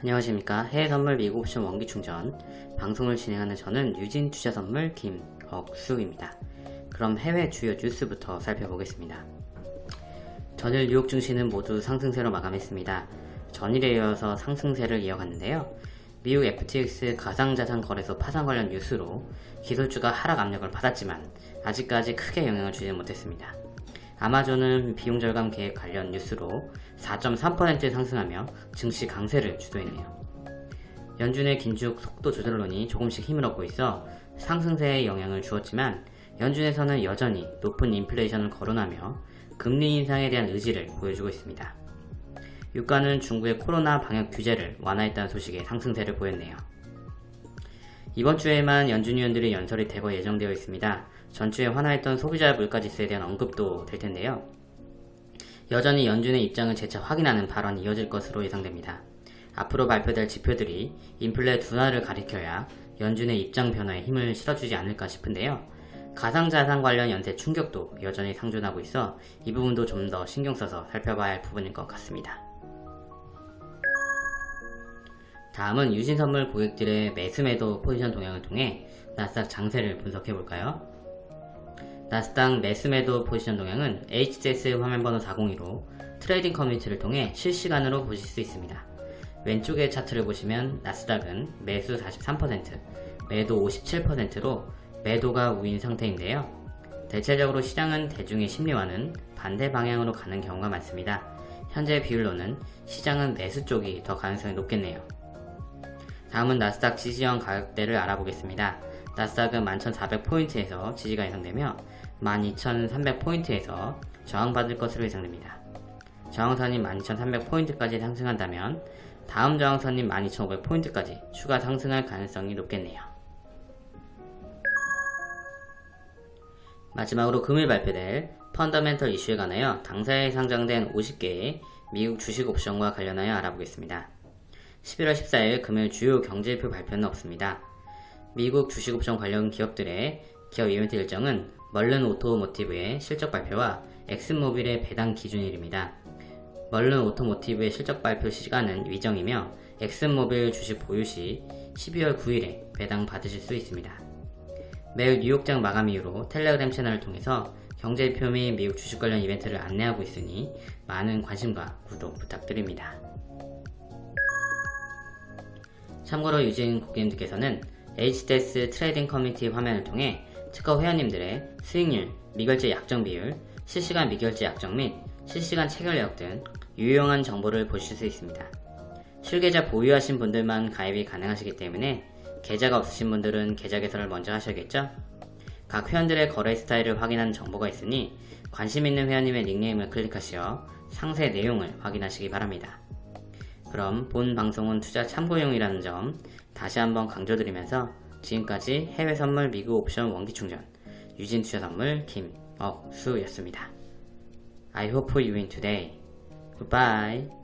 안녕하십니까 해외선물 미국 옵션 원기충전 방송을 진행하는 저는 유진 투자선물 김억수입니다. 그럼 해외 주요 뉴스부터 살펴보겠습니다. 전일 뉴욕 증시는 모두 상승세로 마감했습니다. 전일에 이어서 상승세를 이어갔는데요. 미국 FTX 가상자산 거래소 파산 관련 뉴스로 기술주가 하락 압력을 받았지만 아직까지 크게 영향을 주지 못했습니다. 아마존은 비용 절감 계획 관련 뉴스로 4.3% 상승하며 증시 강세를 주도했네요. 연준의 긴축 속도 조절론이 조금씩 힘을 얻고 있어 상승세에 영향을 주었지만 연준에서는 여전히 높은 인플레이션을 거론하며 금리 인상에 대한 의지를 보여주고 있습니다. 유가는 중국의 코로나 방역 규제를 완화했다는 소식에 상승세를 보였네요. 이번 주에만 연준 위원들의 연설이 대거 예정되어 있습니다. 전주에 환화했던 소비자 물가지수에 대한 언급도 될 텐데요. 여전히 연준의 입장을 재차 확인하는 발언이 이어질 것으로 예상됩니다. 앞으로 발표될 지표들이 인플레 둔화를 가리켜야 연준의 입장 변화에 힘을 실어주지 않을까 싶은데요. 가상자산 관련 연쇄 충격도 여전히 상존하고 있어 이 부분도 좀 더 신경 써서 살펴봐야 할 부분일 것 같습니다. 다음은 유진선물 고객들의 매수매도 포지션 동향을 통해 나스닥 장세를 분석해 볼까요? 나스닥 매수매도 포지션 동향은 HTS 화면번호 402로 trading 커뮤니티를 통해 실시간으로 보실 수 있습니다. 왼쪽의 차트를 보시면 나스닥은 매수 43%, 매도 57%로 매도가 우위인 상태인데요. 대체적으로 시장은 대중의 심리와는 반대 방향으로 가는 경우가 많습니다. 현재 비율로는 시장은 매수 쪽이 더 가능성이 높겠네요. 다음은 나스닥 지지저항 가격대를 알아보겠습니다. 나스닥은 11,400포인트에서 지지가 예상되며 12,300포인트에서 저항받을 것으로 예상됩니다. 저항선이 12,300포인트까지 상승한다면 다음 저항선인 12,500포인트까지 추가 상승할 가능성이 높겠네요. 마지막으로 금일 발표될 펀더멘털 이슈에 관하여 당사에 상장된 50개의 미국 주식 옵션과 관련하여 알아보겠습니다. 11월 14일 금일 주요 경제지표 발표는 없습니다. 미국 주식옵션 관련 기업들의 기업 이벤트 일정은 멀른 오토모티브의 실적 발표와 엑슨모빌의 배당 기준일입니다. 멀른 오토모티브의 실적 발표 시간은 미정이며 엑슨모빌 주식 보유 시 12월 9일에 배당 받으실 수 있습니다. 매일 뉴욕장 마감 이후로 텔레그램 채널을 통해서 경제지표 및 미국 주식 관련 이벤트를 안내하고 있으니 많은 관심과 구독 부탁드립니다. 참고로 유진 고객님들께서는 HTS trading 커뮤니티 화면을 통해 트커 회원님들의 수익률, 미결제 약정 비율, 실시간 미결제 약정 및 실시간 체결 내역 등 유용한 정보를 보실 수 있습니다. 실계좌 보유하신 분들만 가입이 가능하시기 때문에 계좌가 없으신 분들은 계좌 개설을 먼저 하셔야겠죠? 각 회원들의 거래 스타일을 확인하는 정보가 있으니 관심 있는 회원님의 닉네임을 클릭하시어 상세 내용을 확인하시기 바랍니다. 그럼 본 방송은 투자 참고용이라는 점 다시 한번 강조드리면서 지금까지 해외 선물 미국 옵션 원기 충전 유진 투자 선물 김억수였습니다. I hope you win today. Goodbye.